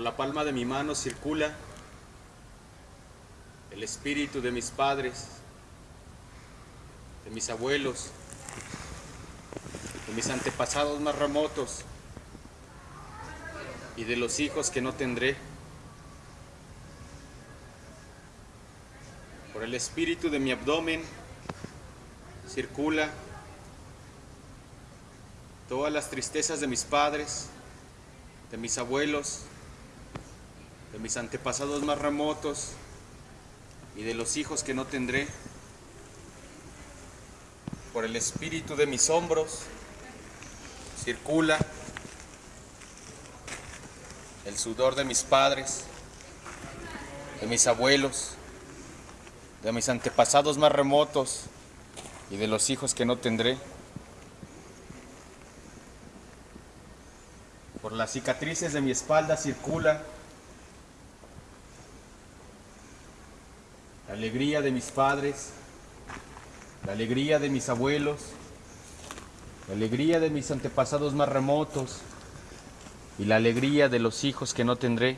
Por la palma de mi mano circula el espíritu de mis padres, de mis abuelos, de mis antepasados más remotos y de los hijos que no tendré. Por el espíritu de mi abdomen circula todas las tristezas de mis padres, de mis abuelos, mis antepasados más remotos y de los hijos que no tendré. Por el espíritu de mis hombros circula el sudor de mis padres, de mis abuelos, de mis antepasados más remotos y de los hijos que no tendré. Por las cicatrices de mi espalda circula la alegría de mis padres, la alegría de mis abuelos, la alegría de mis antepasados más remotos y la alegría de los hijos que no tendré.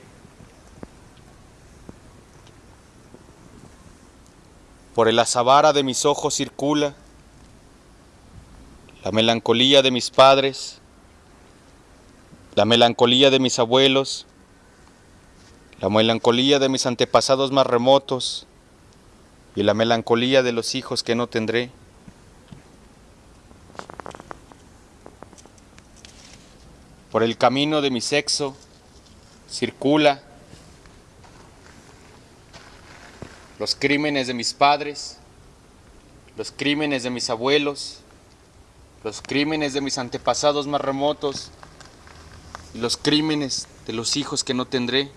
Por el azabara de mis ojos circula la melancolía de mis padres, la melancolía de mis abuelos, la melancolía de mis antepasados más remotos y la melancolía de los hijos que no tendré. Por el camino de mi sexo circula los crímenes de mis padres, los crímenes de mis abuelos, los crímenes de mis antepasados más remotos y los crímenes de los hijos que no tendré.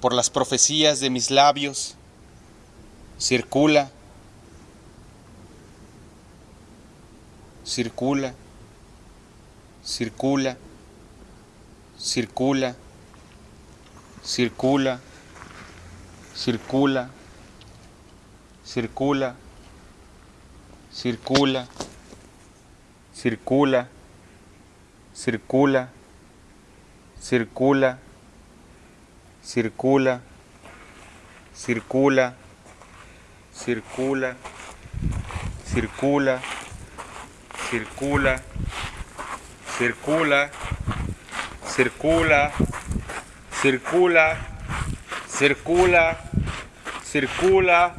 Por las profecías de mis labios circula circula, circula, circula, circula, circula, circula, circula, circula, circula, circula, circula, circula, circula, circula, circula, circula, circula, circula, circula, circula,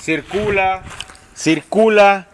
circula, circula,